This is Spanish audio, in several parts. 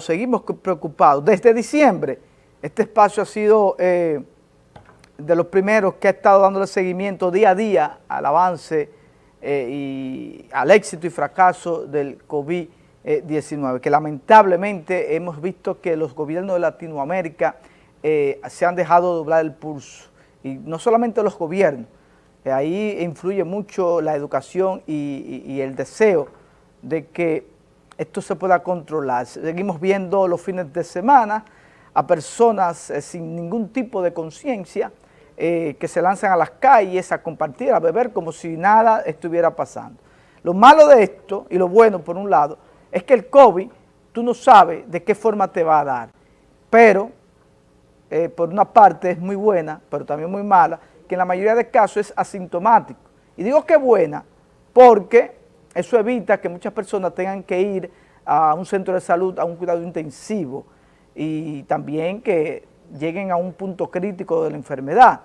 seguimos preocupados. Desde diciembre, este espacio ha sido eh, de los primeros que ha estado dándole seguimiento día a día al avance eh, y al éxito y fracaso del COVID-19, que lamentablemente hemos visto que los gobiernos de Latinoamérica eh, se han dejado doblar el pulso, y no solamente los gobiernos, ahí influye mucho la educación y el deseo de que esto se pueda controlar. Seguimos viendo los fines de semana a personas eh, sin ningún tipo de conciencia eh, que se lanzan a las calles a compartir, a beber como si nada estuviera pasando. Lo malo de esto, y lo bueno por un lado, es que el COVID, tú no sabes de qué forma te va a dar, pero eh, por una parte es muy buena, pero también muy mala, que en la mayoría de casos es asintomático. Y digo que buena porque eso evita que muchas personas tengan que ir a un centro de salud a un cuidado intensivo y también que lleguen a un punto crítico de la enfermedad.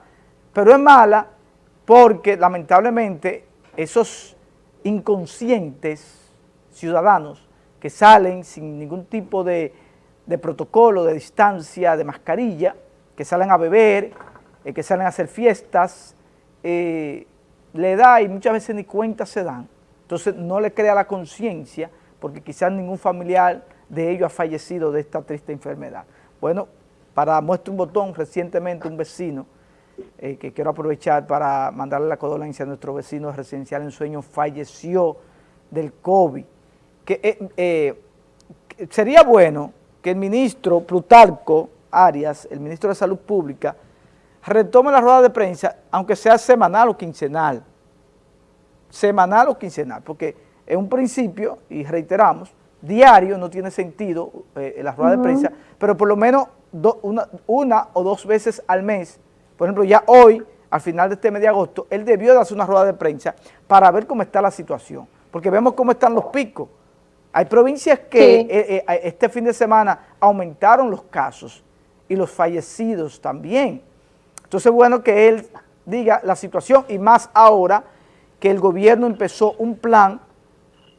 Pero es mala porque lamentablemente esos inconscientes ciudadanos que salen sin ningún tipo de, protocolo, de distancia, de mascarilla, que salen a beber, eh, que salen a hacer fiestas, eh, le da y muchas veces ni cuenta se dan entonces no le crea la conciencia porque quizás ningún familiar de ellos ha fallecido de esta triste enfermedad. Bueno, para muestra un botón, recientemente un vecino, eh, que quiero aprovechar para mandarle la condolencia a nuestro vecino residencial en sueño, falleció del COVID. Que, eh, eh, sería bueno que el ministro Plutarco Arias, el ministro de Salud Pública, retome la rueda de prensa, aunque sea semanal o quincenal, semanal o quincenal, porque en un principio, y reiteramos, diario no tiene sentido eh, la rueda de prensa, pero por lo menos una, una, o dos veces al mes, por ejemplo, ya hoy, al final de este mes de agosto, él debió de hacer una rueda de prensa para ver cómo está la situación, porque vemos cómo están los picos. Hay provincias que eh, eh, este fin de semana aumentaron los casos y los fallecidos también. Entonces, bueno que él diga la situación y más ahora que el gobierno empezó un plan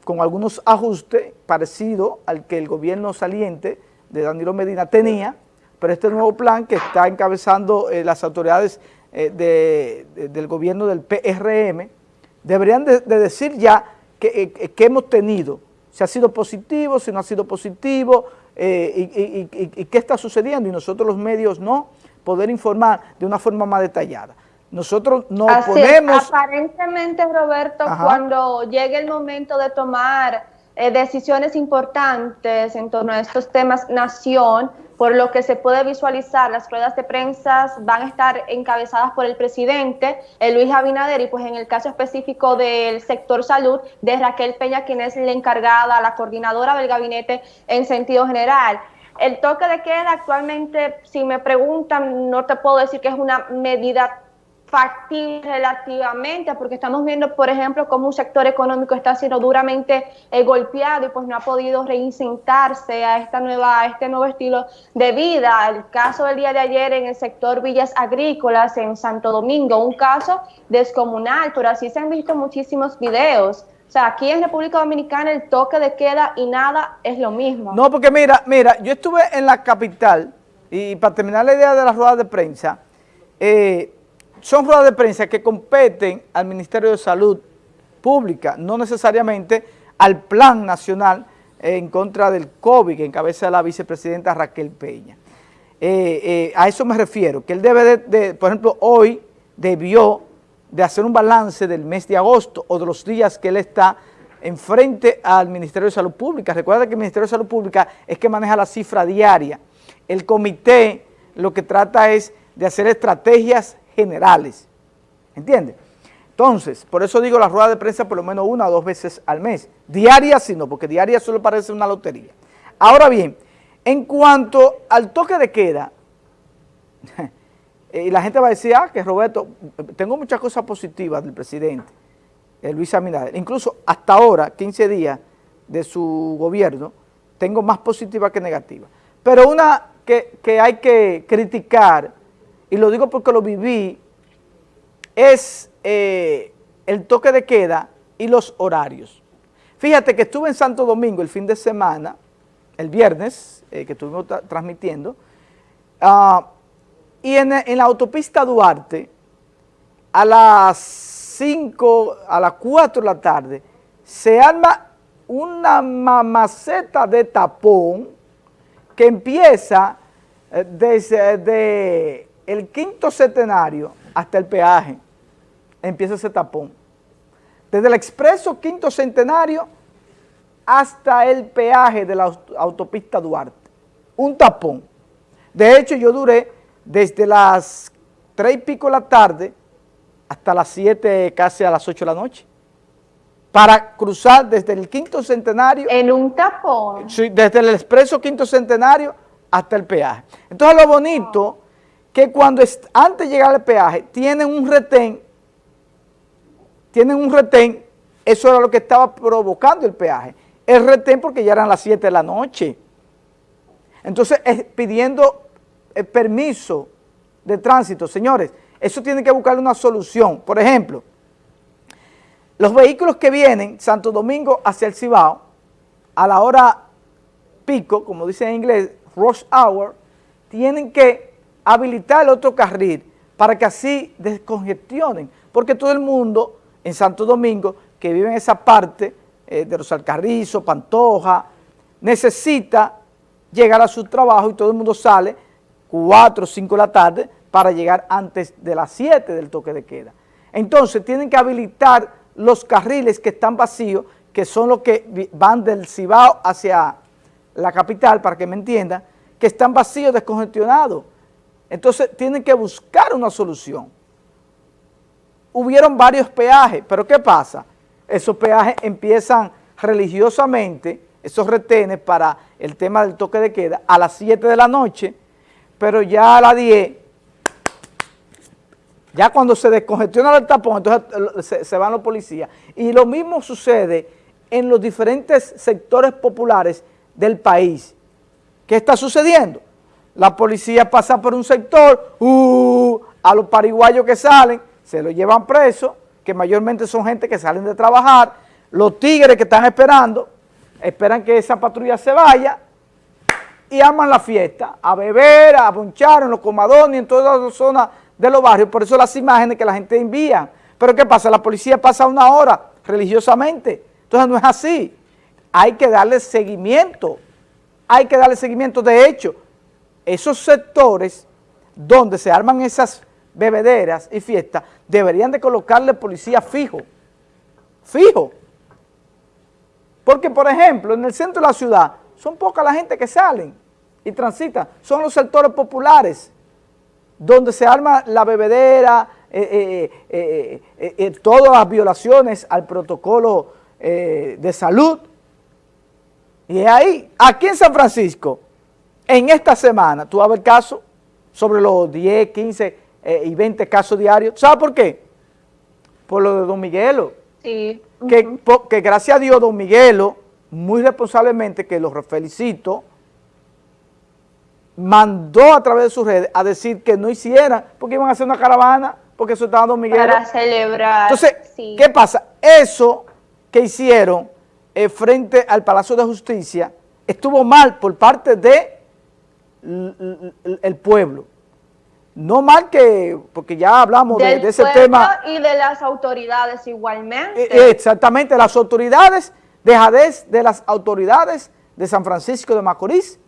con algunos ajustes parecido al que el gobierno saliente de Danilo Medina tenía, pero este nuevo plan que está encabezando eh, las autoridades eh, del gobierno del PRM, deberían de, decir ya que, eh, hemos tenido, si ha sido positivo, si no ha sido positivo, y, y qué está sucediendo, y nosotros los medios no poder informar de una forma más detallada. Nosotros no podemos... Aparentemente, Roberto, cuando llegue el momento de tomar eh, decisiones importantes en torno a estos temas nación, por lo que se puede visualizar, las ruedas de prensa van a estar encabezadas por el presidente eh, Luis Abinader y pues en el caso específico del sector salud de Raquel Peña, quien es la encargada, la coordinadora del gabinete en sentido general. El toque de queda actualmente, si me preguntan, no te puedo decir que es una medida factible relativamente, porque estamos viendo, por ejemplo, cómo un sector económico está siendo duramente eh, golpeado y pues no ha podido reinsentarse a esta nueva a este nuevo estilo de vida. El caso del día de ayer en el sector villas agrícolas en Santo Domingo, un caso descomunal, pero así se han visto muchísimos videos. O sea, aquí en República Dominicana el toque de queda y nada es lo mismo. No, porque mira, mira, yo estuve en la capital y para terminar la idea de las ruedas de prensa, eh, son ruedas de prensa que competen al Ministerio de Salud Pública, no necesariamente al Plan Nacional en contra del COVID que encabeza la vicepresidenta Raquel Peña. Eh, eh, a eso me refiero, que él debe de, por ejemplo, hoy debió de hacer un balance del mes de agosto o de los días que él está enfrente al Ministerio de Salud Pública. Recuerda que el Ministerio de Salud Pública es que maneja la cifra diaria. El comité lo que trata es de hacer estrategias generales. ¿Entiendes? Entonces, por eso digo la rueda de prensa por lo menos una o dos veces al mes. Diaria sí no, porque diaria solo parece una lotería. Ahora bien, en cuanto al toque de queda, y la gente va a decir, ah, que Roberto, tengo muchas cosas positivas del presidente, Luis Abinader. Incluso hasta ahora, 15 días de su gobierno, tengo más positiva que negativa. Pero una que, que hay que criticar y lo digo porque lo viví, es eh, el toque de queda y los horarios. Fíjate que estuve en Santo Domingo el fin de semana el viernes, que estuvimos transmitiendo, ah, y en, en, la autopista Duarte, a las 5, a las 4 de la tarde, se arma una mamaceta de tapón que empieza eh, desde el quinto centenario hasta el peaje, empieza ese tapón. Desde el expreso quinto centenario hasta el peaje de la autopista Duarte. Un tapón. De hecho, yo duré desde las tres y pico de la tarde hasta las siete, casi a las ocho de la noche para cruzar desde el quinto centenario. En un tapón. Sí, desde el expreso quinto centenario hasta el peaje. Entonces lo bonito, que cuando antes de llegar al peaje, tienen un retén, tienen un retén, eso era lo que estaba provocando el peaje. El retén porque ya eran las 7 de la noche. Entonces, pidiendo el eh, permiso de tránsito, señores, eso tiene que buscar una solución. Por ejemplo, los vehículos que vienen Santo Domingo hacia el Cibao, a la hora pico, como dice en inglés, rush hour, tienen que habilitar el otro carril para que así descongestionen, porque todo el mundo en Santo Domingo que vive en esa parte eh, de los Alcarrizos, Pantoja, necesita llegar a su trabajo y todo el mundo sale 4 o 5 de la tarde para llegar antes de las 7 del toque de queda. Entonces tienen que habilitar los carriles que están vacíos, que son los que van del Cibao hacia la capital, para que me entiendan, que están vacíos, descongestionados. Entonces tienen que buscar una solución. Hubieron varios peajes, pero ¿qué pasa? Esos peajes empiezan religiosamente, esos retenes para el tema del toque de queda, a las 7 de la noche, pero ya a las 10 ya cuando se descongestiona el tapón, entonces se, van los policías. Y lo mismo sucede en los diferentes sectores populares del país. ¿Qué está sucediendo? La policía pasa por un sector, uh, a los pariguayos que salen, se los llevan presos, que mayormente son gente que salen de trabajar, los tigres que están esperando, esperan que esa patrulla se vaya y aman la fiesta, a beber, a bonchar en los comadones, en todas las zonas de los barrios, por eso las imágenes que la gente envía. Pero ¿qué pasa? La policía pasa una hora religiosamente. Entonces no es así. Hay que darle seguimiento. Hay que darle seguimiento. De hecho, esos sectores donde se arman esas bebederas y fiestas, deberían de colocarle policía fijo. Fijo. Porque, por ejemplo, en el centro de la ciudad, son poca la gente que salen y transita. Son los sectores populares donde se arma la bebedera, eh, eh, eh, todas las violaciones al protocolo de salud. Y ahí, aquí en San Francisco, en esta semana, tú vas a ver casos sobre los 10, 15 y 20 casos diarios. ¿Sabes por qué? Por lo de Don Miguelo. Sí. Que, que gracias a Dios Don Miguelo, muy responsablemente, que los felicito, mandó a través de sus redes a decir que no hicieran, porque iban a hacer una caravana, porque eso estaba Don Miguel. Para celebrar. Entonces, ¿qué pasa? Eso que hicieron eh, frente al Palacio de Justicia estuvo mal por parte de el pueblo. No mal que, porque ya hablamos de, ese tema. y de las autoridades igualmente. Eh, eh, exactamente, las autoridades, dejadez de las autoridades de San Francisco de Macorís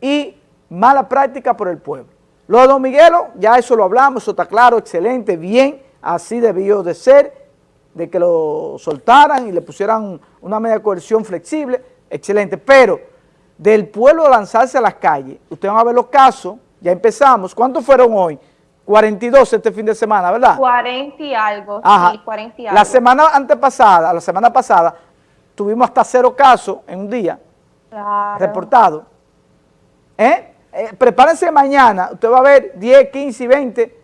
y mala práctica por el pueblo. Lo de Don Miguelo, ya eso lo hablamos, eso está claro, excelente, bien, así debió de ser, de que lo soltaran y le pusieran una media coerción flexible, excelente, pero del pueblo lanzarse a las calles, ustedes van a ver los casos, ya empezamos, ¿cuántos fueron hoy? 42 este fin de semana, ¿verdad? 40 y algo, sí, 40 y algo. La semana antepasada, la semana pasada, tuvimos hasta cero casos en un día reportados. ¿Eh? Eh, prepárense mañana, usted va a ver 10, 15 y 20,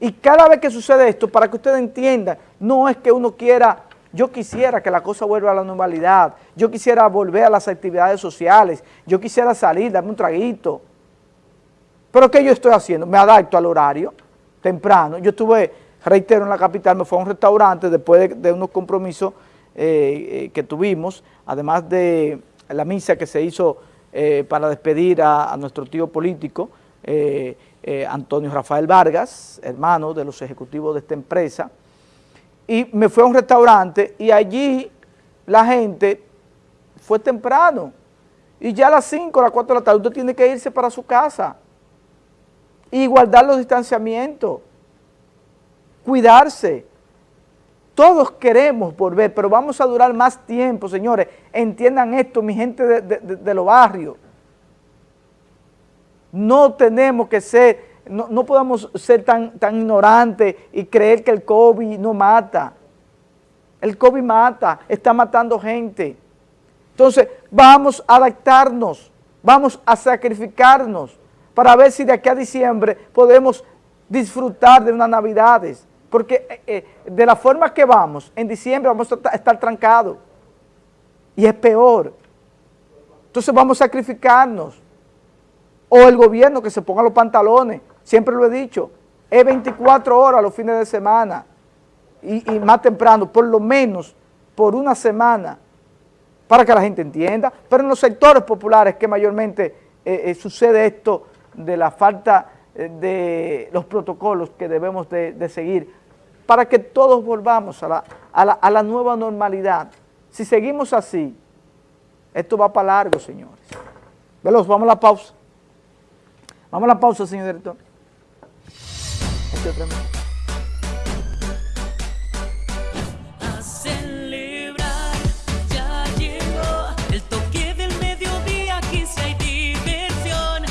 y cada vez que sucede esto, para que usted entienda, no es que uno quiera, yo quisiera que la cosa vuelva a la normalidad, yo quisiera volver a las actividades sociales, yo quisiera salir, darme un traguito, pero ¿qué yo estoy haciendo? Me adapto al horario, temprano, yo estuve, reitero, en la capital, me fui a un restaurante después de, unos compromisos eh, eh, que tuvimos, además de la misa que se hizo eh, para despedir a, nuestro tío político, Antonio Rafael Vargas, hermano de los ejecutivos de esta empresa, y me fui a un restaurante y allí la gente fue temprano, y ya a las 5 o las 4 de la tarde usted tiene que irse para su casa y guardar los distanciamientos, cuidarse. Todos queremos volver, pero vamos a durar más tiempo, señores. Entiendan esto, mi gente de, los barrios. No tenemos que ser, no, podemos ser tan, tan ignorantes y creer que el COVID no mata. El COVID mata, está matando gente. Entonces, vamos a adaptarnos, vamos a sacrificarnos para ver si de aquí a diciembre podemos disfrutar de unas navidades. Porque eh, eh, de la forma que vamos, en diciembre vamos a estar trancados. Y es peor. Entonces vamos a sacrificarnos. O el gobierno que se ponga los pantalones. Siempre lo he dicho. Es 24 horas los fines de semana. Y, más temprano, por lo menos por una semana, para que la gente entienda. Pero en los sectores populares que mayormente eh, sucede esto de la falta de los protocolos que debemos de seguir para que todos volvamos a la, nueva normalidad. Si seguimos así, esto va para largo, señores. Veloz, vamos a la pausa. Vamos a la pausa, señor director. Este